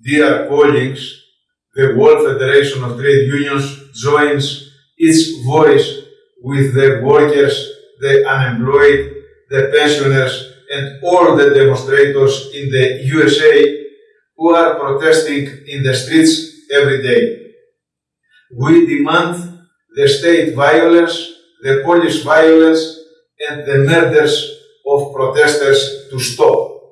Dear colleagues, the World Federation of Trade Unions joins its voice with the workers, the unemployed, the pensioners, and all the demonstrators in the USA who are protesting in the streets every day. We demand the state violence, the police violence, and the murders of protesters to stop.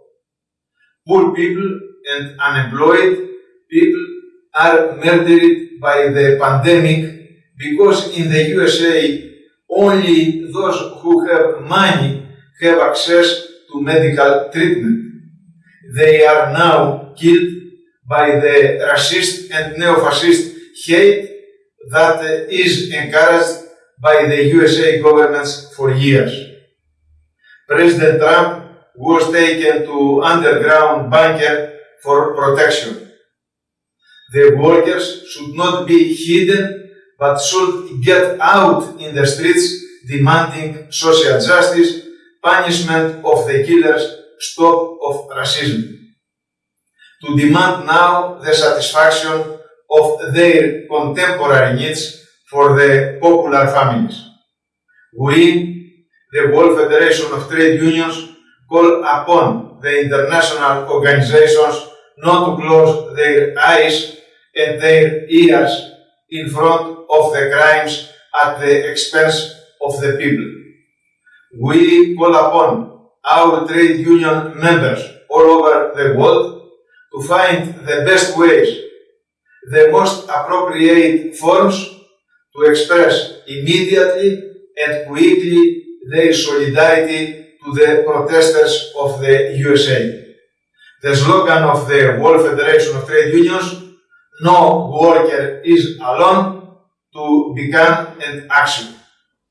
Poor people and unemployed people are murdered by the pandemic because in the USA only those who have money have access to medical treatment. They are now killed by the racist and neo-fascist hate that is encouraged by the USA governments for years. President Trump was taken to underground bunker for protection. The workers should not be hidden but should get out in the streets demanding social justice, punishment of the killers, stop of racism. To demand now the satisfaction of their contemporary needs for the popular families. We, the World Federation of Trade Unions, call upon the international organizations not to close their eyes and their ears in front of the crimes at the expense of the people. We call upon our trade union members all over the world to find the best ways, the most appropriate forms to express immediately and quickly their solidarity to the protesters of the USA. The slogan of the World Federation of Trade Unions, no worker is alone, to become an action.